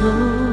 Oh.